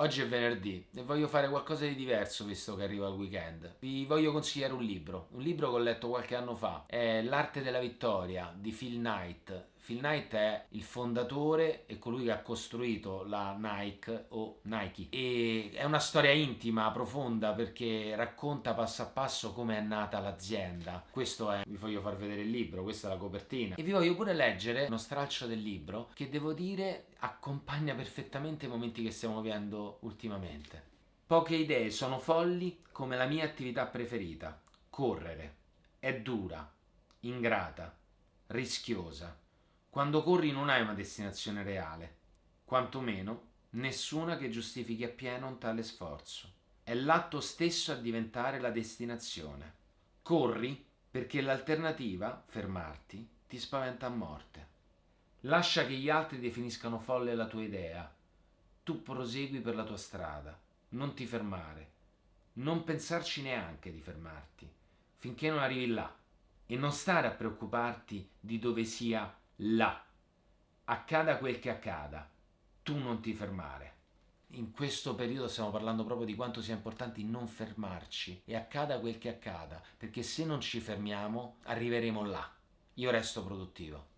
Oggi è venerdì e voglio fare qualcosa di diverso visto che arriva il weekend. Vi voglio consigliare un libro, un libro che ho letto qualche anno fa, è L'arte della vittoria di Phil Knight. Phil Knight è il fondatore e colui che ha costruito la Nike o Nike e è una storia intima, profonda perché racconta passo a passo come è nata l'azienda. Questo è, vi voglio far vedere il libro, questa è la copertina e vi voglio pure leggere uno stralcio del libro che devo dire accompagna perfettamente i momenti che stiamo vivendo ultimamente. Poche idee sono folli come la mia attività preferita, correre. È dura, ingrata, rischiosa quando corri non hai una destinazione reale, quantomeno nessuna che giustifichi appieno un tale sforzo. È l'atto stesso a diventare la destinazione. Corri perché l'alternativa, fermarti, ti spaventa a morte. Lascia che gli altri definiscano folle la tua idea. Tu prosegui per la tua strada. Non ti fermare. Non pensarci neanche di fermarti, finché non arrivi là. E non stare a preoccuparti di dove sia là. Accada quel che accada, tu non ti fermare. In questo periodo stiamo parlando proprio di quanto sia importante non fermarci e accada quel che accada, perché se non ci fermiamo arriveremo là. Io resto produttivo.